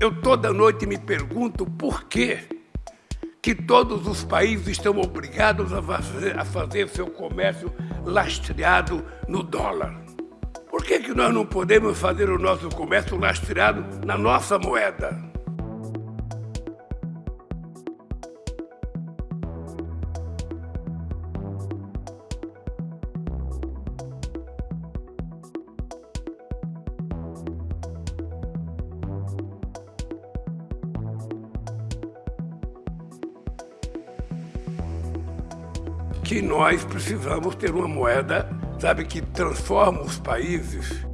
Eu toda noite me pergunto por que que todos os países estão obrigados a fazer, a fazer seu comércio lastreado no dólar. Por que, que nós não podemos fazer o nosso comércio lastreado na nossa moeda? Que nós precisamos ter uma moeda, sabe, que transforma os países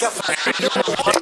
Gefallen.